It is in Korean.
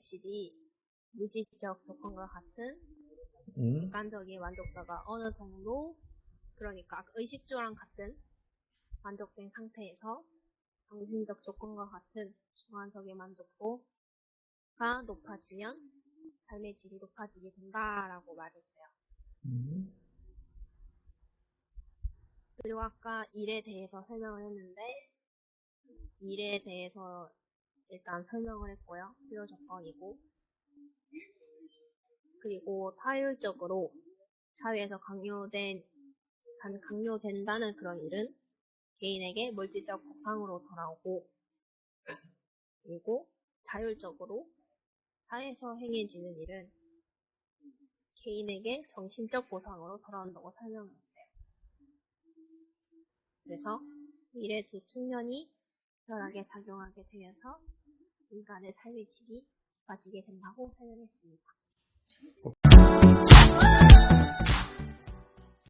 질이 물질적 조건과 같은 음, 객관적인 만족도가 어느 정도 그러니까 의식주랑 같은 만족된 상태에서 정신적 조건과 같은 주관적인 만족도가 높아지면 삶의 질이 높아지게 된다라고 말했어요. 음, 그리고 아까 일에 대해서 설명을 했는데 일에 대해서 일단 설명을 했고요. 필요 조건이고 그리고 타율적으로 사회에서 강요된 간- 강요된다는 그런 일은 개인에게 물질적 보상으로 돌아오고 그리고 자율적으로 사회에서 행해지는 일은 개인에게 정신적 보상으로 돌아온다고 설명했어요. 그래서 일의 두 측면이 적절하게 작용하게 되면서 인간의 삶의 질이 높아지게 된다고 설명했습니다.